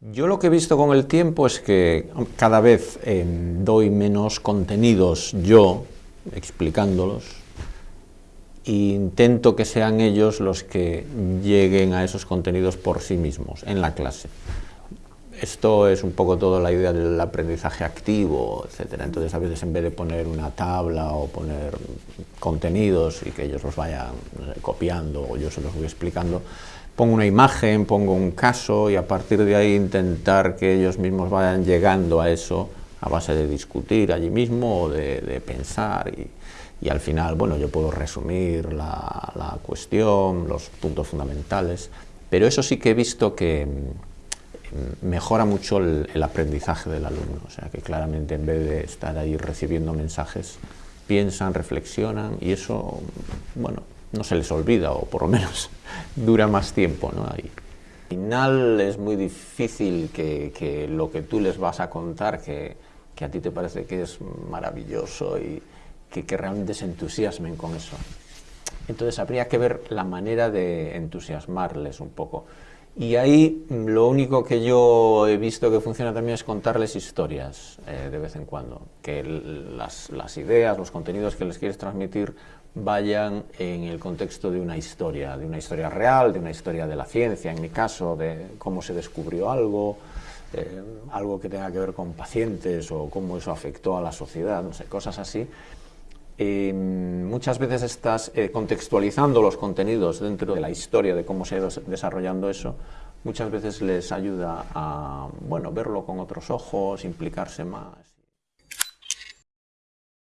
Yo lo que he visto con el tiempo es que cada vez eh, doy menos contenidos yo, explicándolos, e intento que sean ellos los que lleguen a esos contenidos por sí mismos, en la clase. Esto es un poco toda la idea del aprendizaje activo, etc. Entonces, a veces en vez de poner una tabla o poner contenidos y que ellos los vayan copiando o yo se los voy explicando, pongo una imagen, pongo un caso y a partir de ahí intentar que ellos mismos vayan llegando a eso a base de discutir allí mismo o de, pensar y, al final, bueno, yo puedo resumir la, cuestión, los puntos fundamentales, pero eso sí que he visto que mm, mejora mucho el, el, aprendizaje del alumno, o sea que claramente en vez de estar ahí recibiendo mensajes, piensan, reflexionan y eso, bueno, no se les olvida, o por lo menos dura más tiempo. ¿no? Ahí. Al final es muy difícil que, lo que tú les vas a contar, que, a ti te parece que es maravilloso y que, que realmente se entusiasmen con eso. Entonces habría que ver la manera de entusiasmarles un poco. Y ahí lo único que yo he visto que funciona también es contarles historias eh, de vez en cuando, que las, las, ideas, los contenidos que les quieres transmitir vayan en el contexto de una historia, de una historia real, de una historia de la ciencia, en mi caso, de cómo se descubrió algo, eh, algo que tenga que ver con pacientes o cómo eso afectó a la sociedad, no sé, cosas así. Muchas veces estás eh, contextualizando los contenidos dentro de la historia de cómo se ha ido desarrollando eso, muchas veces les ayuda a bueno, verlo con otros ojos, implicarse más.